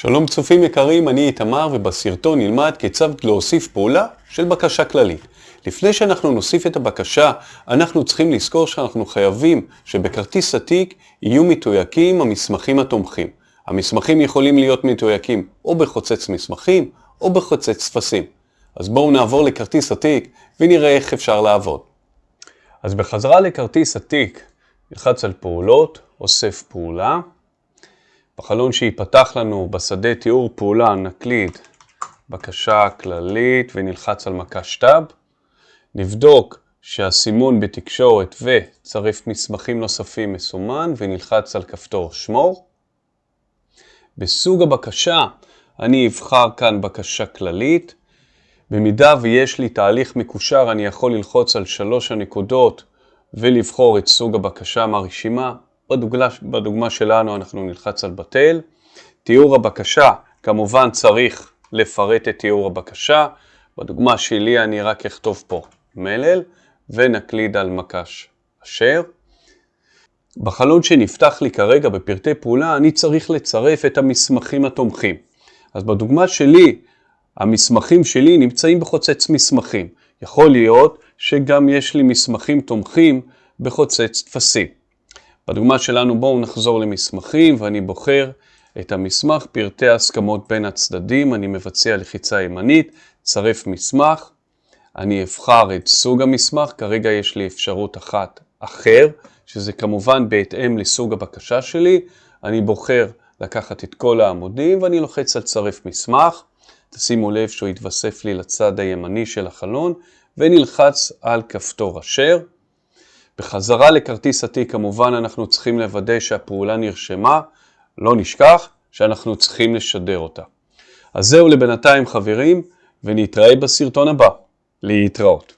שלום צופים יקרים, אני איתמר ובסרטון נלמד כיצד להוסיף פעולה של בקשה כללית. לפני שאנחנו נוסיף את הבקשה, אנחנו צריכים לזכור שאנחנו חייבים שבכרטיס התיק יהיו מתויקים המסמכים התומכים. המסמכים יכולים להיות מתויקים או בחוצץ מסמכים או בחוצץ טפסים. אז בואו נעבור לכרטיס התיק ונראה איך אפשר לעבוד. אז בחזרה לכרטיס התיק, נלחץ על פעולות, אוסף פעולה. בחלון שיפתח לנו בשדה תיאור פעולה נקליד בקשה כללית ונלחץ על מקש טאב. נבדוק שהסימון בתקשורת וצרף מסמכים נוספים מסומן ונלחץ על כפתור שמור. בסוג הבקשה אני אבחר כאן בקשה כללית. במידה ויש לי תהליך מקושר אני יכול ללחוץ על שלוש הנקודות ולבחור את סוג הבקשה מהרשימה. בדוגמה, בדוגמה שלנו אנחנו נלחץ על בטל. תיאור הבקשה, כמובן צריך לפרט את תיאור הבקשה. בדוגמה שלי אני רק אכתוב פה מלל ונקליד על מקש אשר. בחלון שנפתח לי כרגע בפרטי פעולה אני צריך לצרף את המסמכים התומכים. אז בדוגמה שלי, המסמכים שלי נמצאים בחוצץ מסמכים. יכול להיות שגם יש לי מסמכים תומכים בחוצץ טפסים. בדוגמה שלנו בואו נחזור למסמכים ואני בוחר את המסמך, פרטי ההסכמות בין הצדדים, אני מבצע לחיצה ימנית, צרף מסמך, אני אבחר את סוג המסמך, כרגע יש לי אפשרות אחת אחר, שזה כמובן בהתאם לסוג הבקשה שלי, אני בוחר לקחת את כל העמודים ואני לוחץ על צרף מסמך, תשימו לב שהוא יתווסף לי לצד הימני של החלון ונלחץ על כפתור אשר. בחזרה לכרטיס התיק כמובן אנחנו צריכים לוודא שהפעולה נרשמה, לא נשכח שאנחנו צריכים לשדר אותה. אז זהו לבינתיים חברים, ונתראה בסרטון הבא. להתראות.